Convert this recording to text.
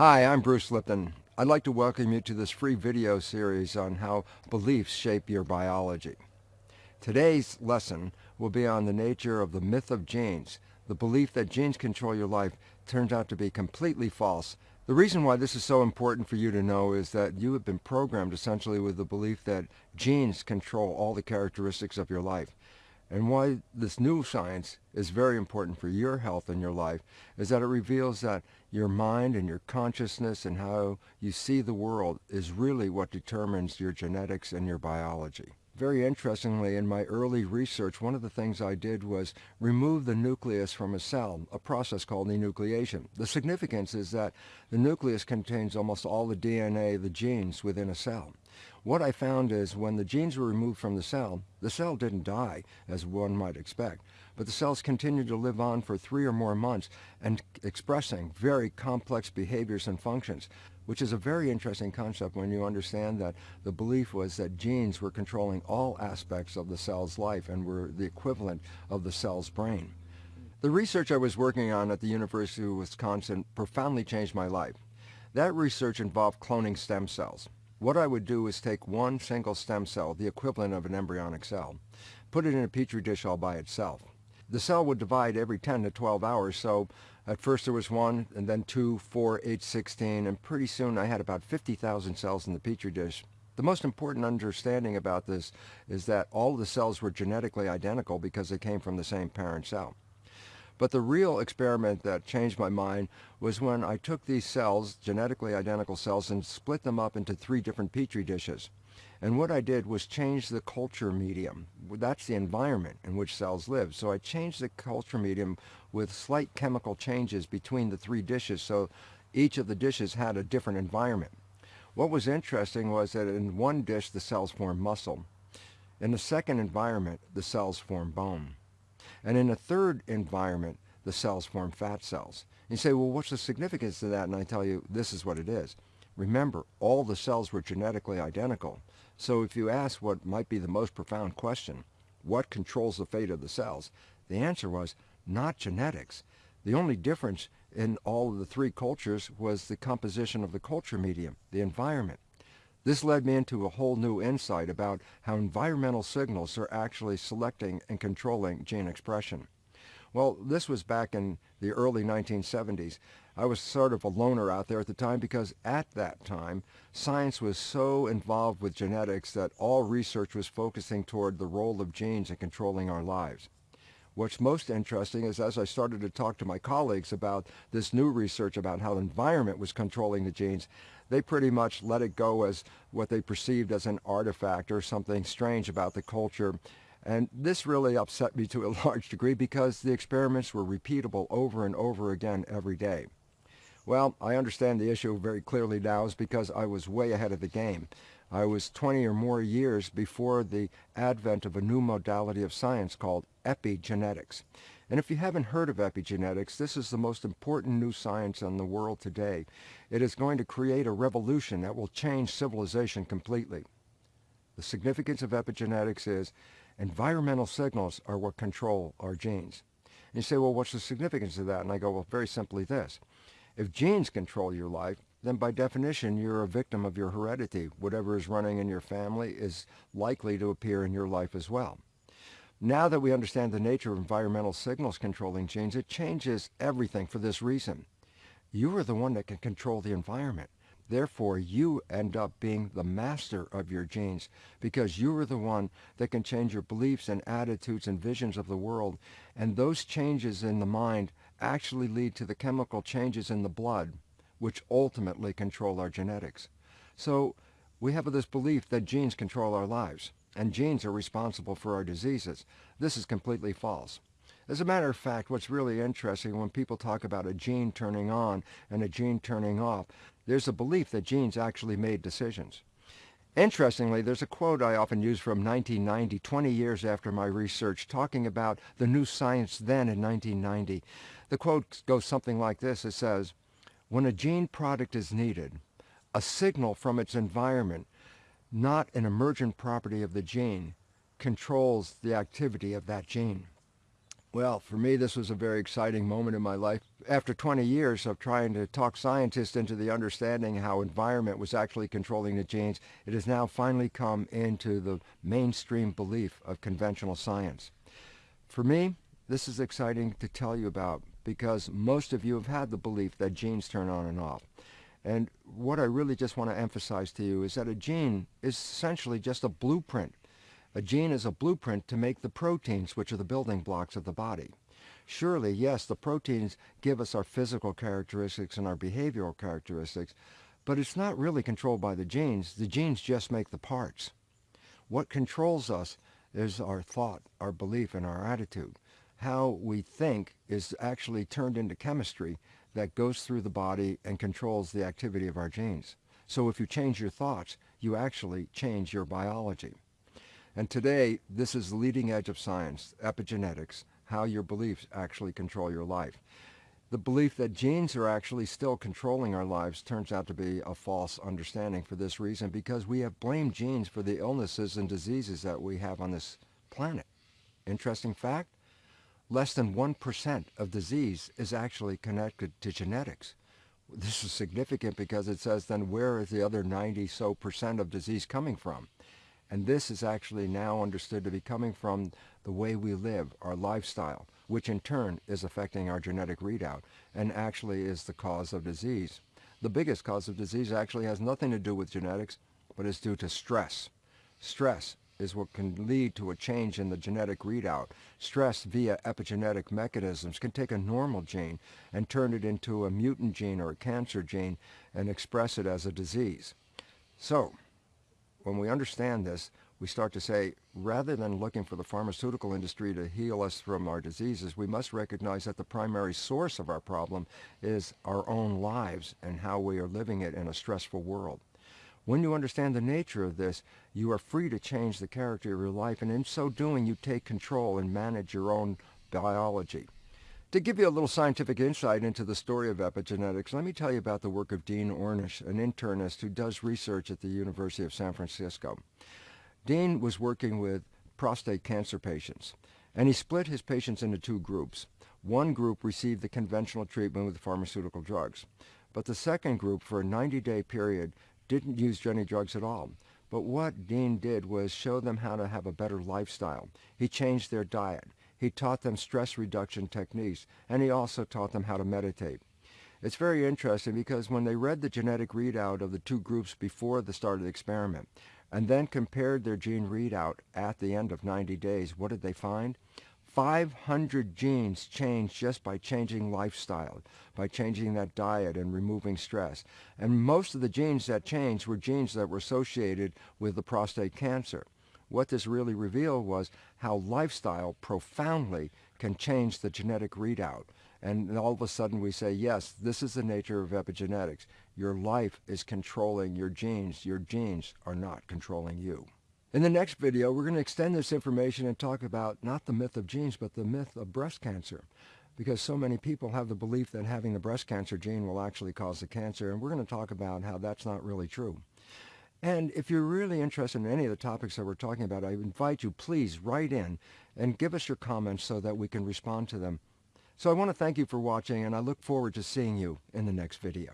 Hi, I'm Bruce Lipton. I'd like to welcome you to this free video series on how beliefs shape your biology. Today's lesson will be on the nature of the myth of genes. The belief that genes control your life turns out to be completely false. The reason why this is so important for you to know is that you have been programmed essentially with the belief that genes control all the characteristics of your life. And why this new science is very important for your health and your life is that it reveals that your mind and your consciousness and how you see the world is really what determines your genetics and your biology. Very interestingly, in my early research, one of the things I did was remove the nucleus from a cell, a process called enucleation. The significance is that the nucleus contains almost all the DNA, the genes within a cell. What I found is when the genes were removed from the cell, the cell didn't die, as one might expect, but the cells continued to live on for three or more months and expressing very complex behaviors and functions which is a very interesting concept when you understand that the belief was that genes were controlling all aspects of the cell's life and were the equivalent of the cell's brain. The research I was working on at the University of Wisconsin profoundly changed my life. That research involved cloning stem cells. What I would do is take one single stem cell, the equivalent of an embryonic cell, put it in a petri dish all by itself. The cell would divide every 10 to 12 hours, so at first there was one, and then two, four, eight, 16, and pretty soon I had about 50,000 cells in the petri dish. The most important understanding about this is that all the cells were genetically identical because they came from the same parent cell. But the real experiment that changed my mind was when I took these cells, genetically identical cells, and split them up into three different petri dishes. And what I did was change the culture medium. That's the environment in which cells live. So I changed the culture medium with slight chemical changes between the three dishes so each of the dishes had a different environment. What was interesting was that in one dish the cells formed muscle. In the second environment the cells formed bone. And in a third environment the cells form fat cells. And you say, well, what's the significance of that? And I tell you, this is what it is. Remember, all the cells were genetically identical. So if you ask what might be the most profound question, what controls the fate of the cells, the answer was not genetics. The only difference in all of the three cultures was the composition of the culture medium, the environment. This led me into a whole new insight about how environmental signals are actually selecting and controlling gene expression. Well, this was back in the early 1970s. I was sort of a loner out there at the time because at that time, science was so involved with genetics that all research was focusing toward the role of genes in controlling our lives. What's most interesting is as I started to talk to my colleagues about this new research about how the environment was controlling the genes, they pretty much let it go as what they perceived as an artifact or something strange about the culture and this really upset me to a large degree because the experiments were repeatable over and over again every day. Well, I understand the issue very clearly now is because I was way ahead of the game. I was 20 or more years before the advent of a new modality of science called epigenetics. And if you haven't heard of epigenetics, this is the most important new science in the world today. It is going to create a revolution that will change civilization completely. The significance of epigenetics is Environmental signals are what control our genes. And you say, well, what's the significance of that? And I go, well, very simply this. If genes control your life, then by definition, you're a victim of your heredity. Whatever is running in your family is likely to appear in your life as well. Now that we understand the nature of environmental signals controlling genes, it changes everything for this reason. You are the one that can control the environment. Therefore, you end up being the master of your genes because you are the one that can change your beliefs and attitudes and visions of the world. And those changes in the mind actually lead to the chemical changes in the blood, which ultimately control our genetics. So we have this belief that genes control our lives and genes are responsible for our diseases. This is completely false. As a matter of fact, what's really interesting when people talk about a gene turning on and a gene turning off, there's a belief that genes actually made decisions. Interestingly, there's a quote I often use from 1990, 20 years after my research, talking about the new science then in 1990. The quote goes something like this. It says, when a gene product is needed, a signal from its environment, not an emergent property of the gene, controls the activity of that gene. Well, for me, this was a very exciting moment in my life. After 20 years of trying to talk scientists into the understanding how environment was actually controlling the genes, it has now finally come into the mainstream belief of conventional science. For me, this is exciting to tell you about because most of you have had the belief that genes turn on and off. And what I really just want to emphasize to you is that a gene is essentially just a blueprint a gene is a blueprint to make the proteins, which are the building blocks of the body. Surely, yes, the proteins give us our physical characteristics and our behavioral characteristics, but it's not really controlled by the genes. The genes just make the parts. What controls us is our thought, our belief, and our attitude. How we think is actually turned into chemistry that goes through the body and controls the activity of our genes. So if you change your thoughts, you actually change your biology. And today, this is the leading edge of science, epigenetics, how your beliefs actually control your life. The belief that genes are actually still controlling our lives turns out to be a false understanding for this reason because we have blamed genes for the illnesses and diseases that we have on this planet. Interesting fact, less than 1% of disease is actually connected to genetics. This is significant because it says then where is the other 90 so percent of disease coming from? And this is actually now understood to be coming from the way we live, our lifestyle, which in turn is affecting our genetic readout and actually is the cause of disease. The biggest cause of disease actually has nothing to do with genetics, but is due to stress. Stress is what can lead to a change in the genetic readout. Stress via epigenetic mechanisms can take a normal gene and turn it into a mutant gene or a cancer gene and express it as a disease. So, when we understand this, we start to say, rather than looking for the pharmaceutical industry to heal us from our diseases, we must recognize that the primary source of our problem is our own lives and how we are living it in a stressful world. When you understand the nature of this, you are free to change the character of your life, and in so doing, you take control and manage your own biology. To give you a little scientific insight into the story of epigenetics, let me tell you about the work of Dean Ornish, an internist who does research at the University of San Francisco. Dean was working with prostate cancer patients, and he split his patients into two groups. One group received the conventional treatment with pharmaceutical drugs, but the second group, for a 90-day period, didn't use any drugs at all. But what Dean did was show them how to have a better lifestyle. He changed their diet. He taught them stress reduction techniques, and he also taught them how to meditate. It's very interesting because when they read the genetic readout of the two groups before the start of the experiment, and then compared their gene readout at the end of 90 days, what did they find? 500 genes changed just by changing lifestyle, by changing that diet and removing stress. And most of the genes that changed were genes that were associated with the prostate cancer. What this really revealed was how lifestyle profoundly can change the genetic readout. And all of a sudden we say, yes, this is the nature of epigenetics. Your life is controlling your genes. Your genes are not controlling you. In the next video, we're going to extend this information and talk about not the myth of genes, but the myth of breast cancer. Because so many people have the belief that having the breast cancer gene will actually cause the cancer, and we're going to talk about how that's not really true. And if you're really interested in any of the topics that we're talking about, I invite you, please write in and give us your comments so that we can respond to them. So I want to thank you for watching, and I look forward to seeing you in the next video.